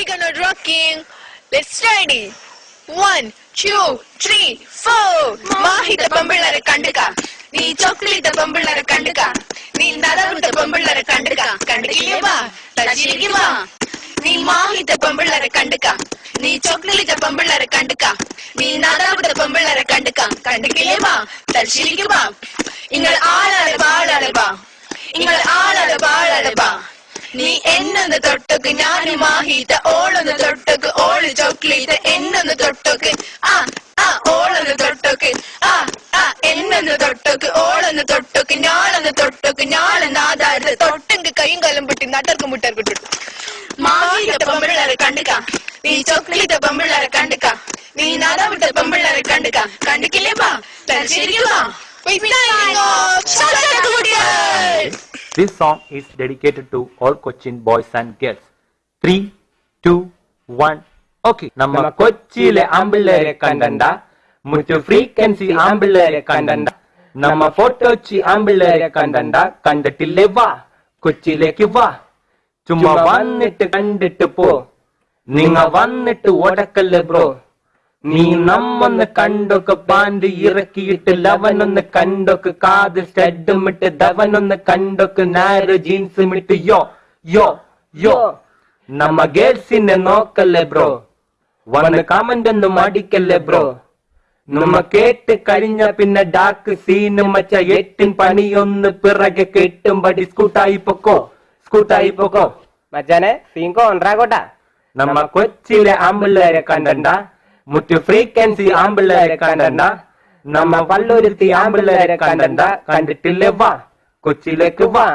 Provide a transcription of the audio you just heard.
we gonna rocking. Let's ready. One, two, three, four. മാഹിത പെമ്പിള്ളരെ കണ്ടുക നീ chocolate പെമ്പിള്ളരെ കണ്ടുക നീ നലവിട്ട പെമ്പിള്ളരെ കണ്ടുക കണ്ടുകില്ലേ വാ തച്ചിരിക്ക് വാ നീ മാഹിത പെമ്പിള്ളരെ കണ്ടുക നീ ചോക്ലേറ്റ് പെമ്പിള്ളരെ കണ്ടുക നീ നലവിട്ട പെമ്പിള്ളരെ കണ്ടുക കണ്ടുകില്ലേ വാ തച്ചിരിക്ക് വാ നിങ്ങൾ ആളാളെ നീ എന്നൊന്ന് തൊട്ടക്ക് ഞാൻ മാഹിത ഓളൊന്ന് തൊട്ടക്ക് ഓൾ ചോക്ലേറ്റ് എന്നൊന്ന് തൊട്ടക്ക് ആ ആ ഓളൊന്ന് തൊട്ടക്ക് ആ ആ എന്നൊന്ന് തൊട്ടക്ക് ഓളൊന്ന് തൊട്ടക്ക് ഞാളൊന്ന് തൊട്ടക്ക് ഞാളെന്ന് ആധാരത്ത് തൊട്ടെങ്ക് കൈയും കലം പൊട്ടി നട്ടർക്കും മുട്ടർക്കും ഇട്ടു മാഹിത പെമ്പിള്ളേരെ കണ്ടുക്ക. നീ ചോക്ലേറ്റ് പെമ്പിള്ളേരെ കണ്ടുക്ക. നീ നാദാവിട്ട പെമ്പിള്ളേരെ കണ്ടുക്ക. കണ്ടിക്കില്ലേ ബാ? തലശ്ശേരിക്ക് This song is dedicated to all Cochin boys and girls. Three, two, one. Okay. നമ്മ കൊച്ചിയിലെ ആമ്പിള്ളേരെ കണ്ടണ്ട മുറ്റു ഫ്രീക്വൻസി ആമ്പിള്ളേരെ കണ്ടണ്ട നമ്മ ഫോട്ടോച്ചി ആമ്പിള്ളേരെ കണ്ടണ്ട കണ്ടിട്ടില്ലേ വാ കൊച്ചിയിലേക്ക് വാ ചുമ്മാ വന്നിട്ട് കണ്ടിട്ട് പോ നിങ്ങ വന്നിട്ട് ഓടക്കല്ലേ ബ്രോ നീ നമ്മൊന്ന് കണ്ടൊക്കെ പാൻഡ് ഇറക്കിയിട്ട് ലവനൊന്ന് കണ്ടൊക്കെ കാതിൽ സ്റ്റഡും ഇട്ട് ധവനൊന്ന് കണ്ടൊക്കെ നാരോ ജീൻസും ഇട്ട് യോ യോ യോ. നമ്മ ഗേൾസിനെ നോക്കല്ലേ ബ്രോ? വന്ന് കമന്റ് ഒന്നും അടിക്കല്ലേ ബ്രോ? നമ്മ കേട്ട് കഴിഞ്ഞ പിന്നെ ഡാർക്ക് സീനും മച്ച എട്ടിൻ പണിയൊന്ന് പിറകെ കെട്ടും പടി സ്കൂട്ടായി പൊക്കോ? സ്കൂട്ടായി പൊക്കോ? മച്ചാനെ സീങ്കോ കോട്ടാ നമ്മ കൊച്ചിയിലെ ആമ്പിള്ളേരെ കണ്ടണ്ട? മുറ്റു ഫ്രീക്വൻസി ആമ്പിള്ളേരെ കണ്ടണ്ട നമ്മ വല്ലൊരുത്തി ആമ്പിള്ളേരെ കണ്ടണ്ട കണ്ടിട്ടില്ലേ വാ കൊച്ചിയിലേക്ക് വാ